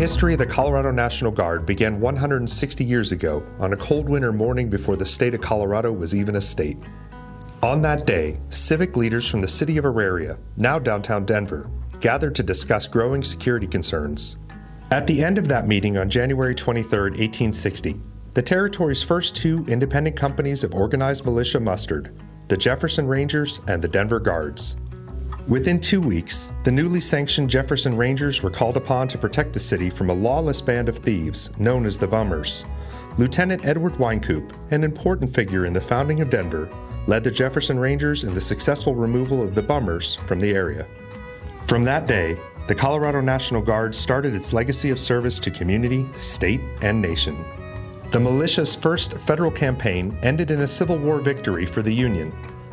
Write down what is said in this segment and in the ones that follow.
history of the Colorado National Guard began 160 years ago on a cold winter morning before the state of Colorado was even a state. On that day, civic leaders from the city of Auraria, now downtown Denver, gathered to discuss growing security concerns. At the end of that meeting on January 23, 1860, the territory's first two independent companies of organized militia mustered the Jefferson Rangers and the Denver Guards. Within two weeks, the newly sanctioned Jefferson Rangers were called upon to protect the city from a lawless band of thieves known as the Bummers. Lieutenant Edward Wynkoop, an important figure in the founding of Denver, led the Jefferson Rangers in the successful removal of the Bummers from the area. From that day, the Colorado National Guard started its legacy of service to community, state, and nation. The militia's first federal campaign ended in a Civil War victory for the Union,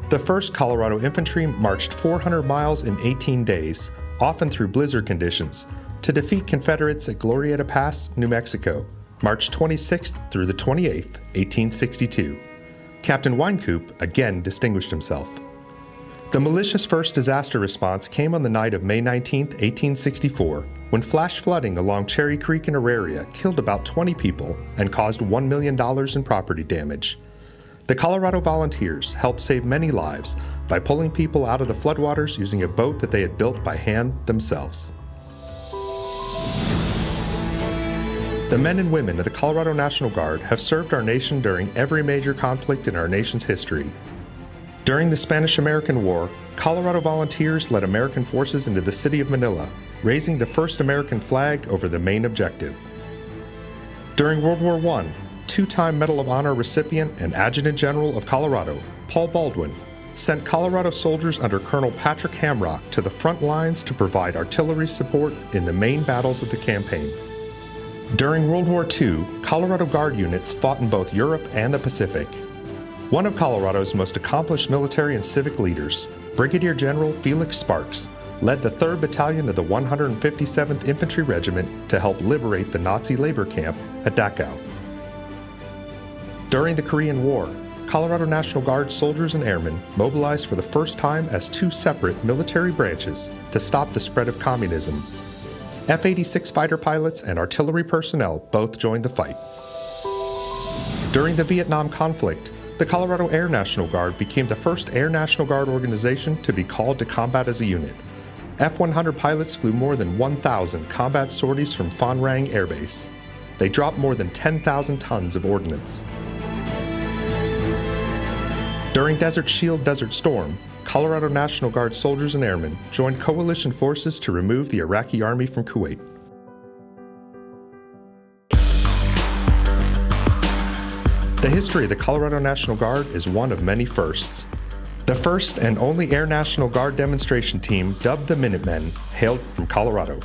the 1st Colorado Infantry marched 400 miles in 18 days, often through blizzard conditions, to defeat Confederates at Glorieta Pass, New Mexico, March 26th through the 28th, 1862. Captain Wynkoop again distinguished himself. The militia's first disaster response came on the night of May 19, 1864, when flash flooding along Cherry Creek in Auraria killed about 20 people and caused $1 million in property damage. The Colorado Volunteers helped save many lives by pulling people out of the floodwaters using a boat that they had built by hand themselves. The men and women of the Colorado National Guard have served our nation during every major conflict in our nation's history. During the Spanish American War, Colorado volunteers led American forces into the city of Manila, raising the first American flag over the main objective. During World War I, two-time Medal of Honor recipient and Adjutant General of Colorado, Paul Baldwin, sent Colorado soldiers under Colonel Patrick Hamrock to the front lines to provide artillery support in the main battles of the campaign. During World War II, Colorado Guard units fought in both Europe and the Pacific. One of Colorado's most accomplished military and civic leaders, Brigadier General Felix Sparks, led the 3rd Battalion of the 157th Infantry Regiment to help liberate the Nazi labor camp at Dachau. During the Korean War, Colorado National Guard soldiers and airmen mobilized for the first time as two separate military branches to stop the spread of communism. F 86 fighter pilots and artillery personnel both joined the fight. During the Vietnam conflict, the Colorado Air National Guard became the first Air National Guard organization to be called to combat as a unit. F 100 pilots flew more than 1,000 combat sorties from Phan Rang Air Base. They dropped more than 10,000 tons of ordnance. During Desert Shield Desert Storm, Colorado National Guard soldiers and airmen joined coalition forces to remove the Iraqi army from Kuwait. The history of the Colorado National Guard is one of many firsts. The first and only Air National Guard demonstration team, dubbed the Minutemen, hailed from Colorado.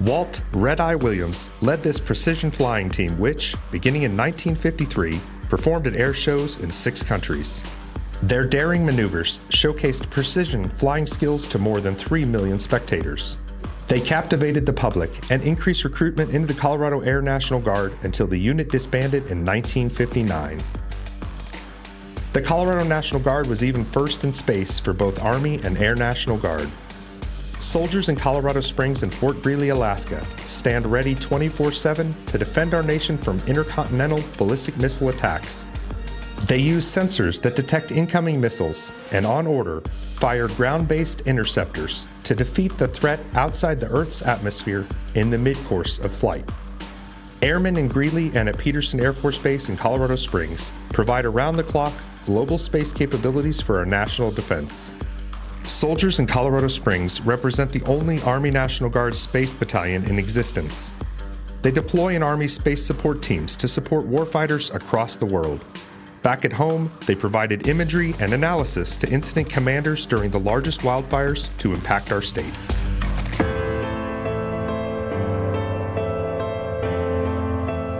Walt Red Eye Williams led this precision flying team which, beginning in 1953, performed at air shows in six countries. Their daring maneuvers showcased precision flying skills to more than 3 million spectators. They captivated the public and increased recruitment into the Colorado Air National Guard until the unit disbanded in 1959. The Colorado National Guard was even first in space for both Army and Air National Guard. Soldiers in Colorado Springs and Fort Greely, Alaska stand ready 24 7 to defend our nation from intercontinental ballistic missile attacks. They use sensors that detect incoming missiles and, on order, fire ground based interceptors to defeat the threat outside the Earth's atmosphere in the mid course of flight. Airmen in Greely and at Peterson Air Force Base in Colorado Springs provide around the clock global space capabilities for our national defense. Soldiers in Colorado Springs represent the only Army National Guard Space Battalion in existence. They deploy in Army space support teams to support warfighters across the world. Back at home, they provided imagery and analysis to incident commanders during the largest wildfires to impact our state.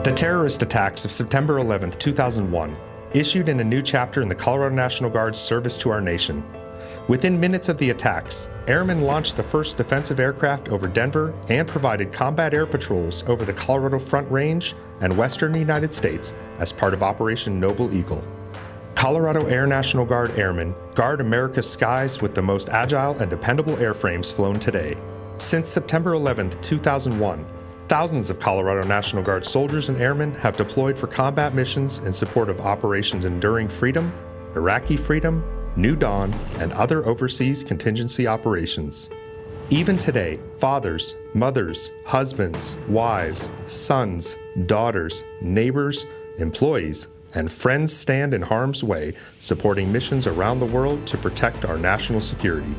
The terrorist attacks of September 11, 2001, issued in a new chapter in the Colorado National Guard's service to our nation Within minutes of the attacks, airmen launched the first defensive aircraft over Denver and provided combat air patrols over the Colorado Front Range and western United States as part of Operation Noble Eagle. Colorado Air National Guard airmen guard America's skies with the most agile and dependable airframes flown today. Since September 11, 2001, thousands of Colorado National Guard soldiers and airmen have deployed for combat missions in support of Operations Enduring Freedom, Iraqi Freedom, New Dawn, and other overseas contingency operations. Even today, fathers, mothers, husbands, wives, sons, daughters, neighbors, employees, and friends stand in harm's way supporting missions around the world to protect our national security.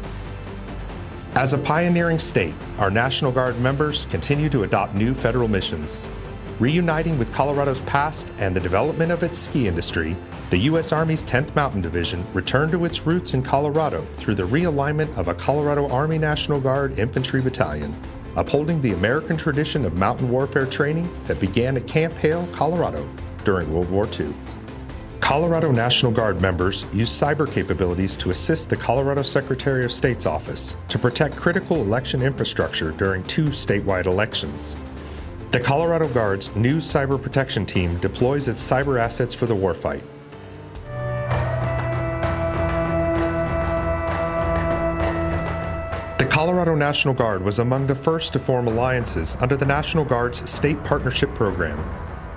As a pioneering state, our National Guard members continue to adopt new federal missions. Reuniting with Colorado's past and the development of its ski industry, the U.S. Army's 10th Mountain Division returned to its roots in Colorado through the realignment of a Colorado Army National Guard Infantry Battalion, upholding the American tradition of mountain warfare training that began at Camp Hale, Colorado during World War II. Colorado National Guard members use cyber capabilities to assist the Colorado Secretary of State's office to protect critical election infrastructure during two statewide elections. The Colorado Guard's new cyber protection team deploys its cyber assets for the warfight. The Colorado National Guard was among the first to form alliances under the National Guard's State Partnership Program.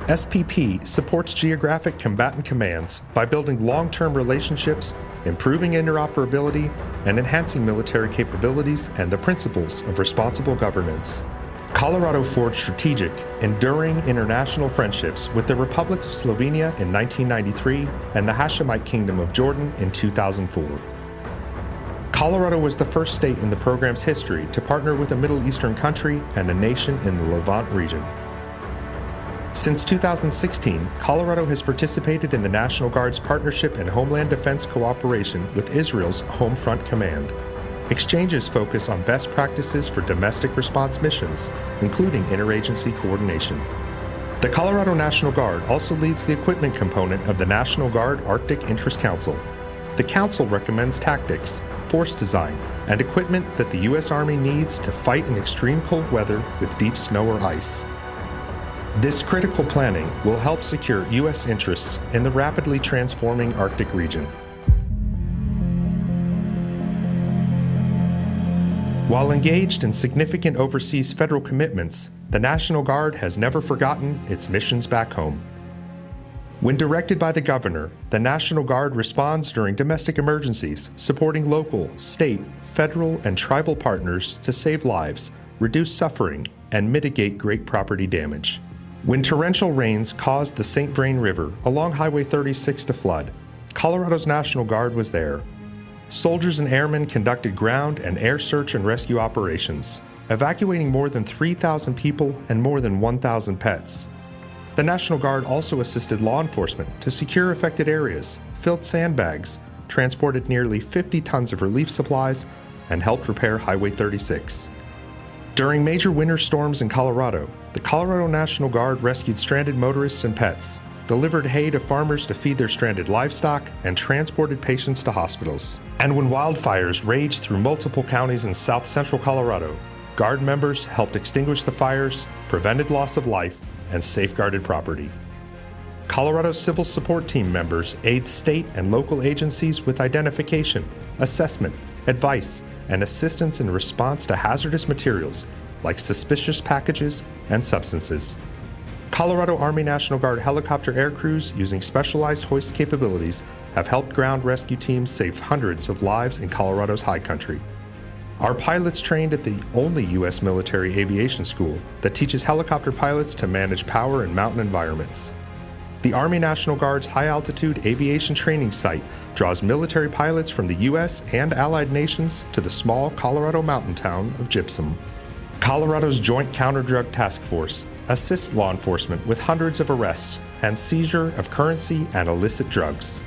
SPP supports geographic combatant commands by building long term relationships, improving interoperability, and enhancing military capabilities and the principles of responsible governance. Colorado forged strategic, enduring international friendships with the Republic of Slovenia in 1993 and the Hashemite Kingdom of Jordan in 2004. Colorado was the first state in the program's history to partner with a Middle Eastern country and a nation in the Levant region. Since 2016, Colorado has participated in the National Guard's partnership and homeland defense cooperation with Israel's Home Front Command. Exchanges focus on best practices for domestic response missions, including interagency coordination. The Colorado National Guard also leads the equipment component of the National Guard Arctic Interest Council. The Council recommends tactics, force design, and equipment that the U.S. Army needs to fight in extreme cold weather with deep snow or ice. This critical planning will help secure U.S. interests in the rapidly transforming Arctic region. While engaged in significant overseas federal commitments, the National Guard has never forgotten its missions back home. When directed by the governor, the National Guard responds during domestic emergencies, supporting local, state, federal, and tribal partners to save lives, reduce suffering, and mitigate great property damage. When torrential rains caused the St. Vrain River along Highway 36 to flood, Colorado's National Guard was there. Soldiers and airmen conducted ground and air search and rescue operations, evacuating more than 3,000 people and more than 1,000 pets. The National Guard also assisted law enforcement to secure affected areas, filled sandbags, transported nearly 50 tons of relief supplies, and helped repair Highway 36. During major winter storms in Colorado, the Colorado National Guard rescued stranded motorists and pets, delivered hay to farmers to feed their stranded livestock, and transported patients to hospitals. And when wildfires raged through multiple counties in south central Colorado, Guard members helped extinguish the fires, prevented loss of life, and safeguarded property. Colorado Civil Support Team members aid state and local agencies with identification, assessment, advice, and assistance in response to hazardous materials like suspicious packages and substances. Colorado Army National Guard helicopter air crews using specialized hoist capabilities have helped ground rescue teams save hundreds of lives in Colorado's high country. Our pilots trained at the only U.S. military aviation school that teaches helicopter pilots to manage power in mountain environments. The Army National Guard's high altitude aviation training site draws military pilots from the U.S. and allied nations to the small Colorado mountain town of Gypsum. Colorado's Joint Counter Drug Task Force assists law enforcement with hundreds of arrests and seizure of currency and illicit drugs.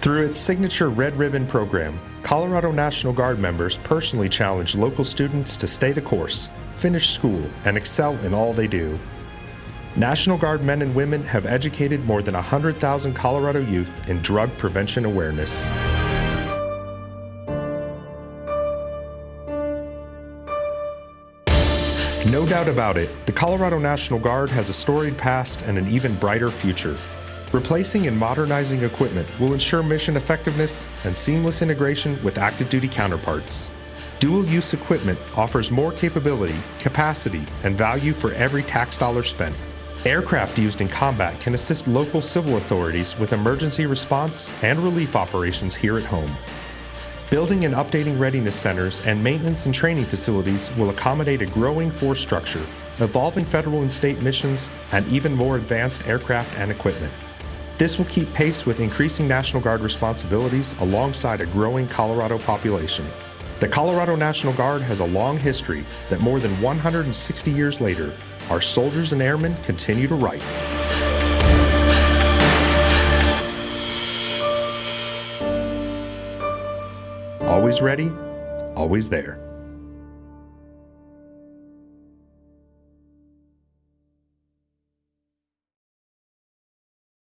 Through its signature Red Ribbon program, Colorado National Guard members personally challenge local students to stay the course, finish school, and excel in all they do. National Guard men and women have educated more than 100,000 Colorado youth in drug prevention awareness. No doubt about it, the Colorado National Guard has a storied past and an even brighter future. Replacing and modernizing equipment will ensure mission effectiveness and seamless integration with active duty counterparts. dual use equipment offers more capability, capacity, and value for every tax dollar spent. Aircraft used in combat can assist local civil authorities with emergency response and relief operations here at home. Building and updating readiness centers and maintenance and training facilities will accommodate a growing force structure, evolving federal and state missions, and even more advanced aircraft and equipment. This will keep pace with increasing National Guard responsibilities alongside a growing Colorado population. The Colorado National Guard has a long history that more than 160 years later, our soldiers and airmen continue to write. Always ready, always there.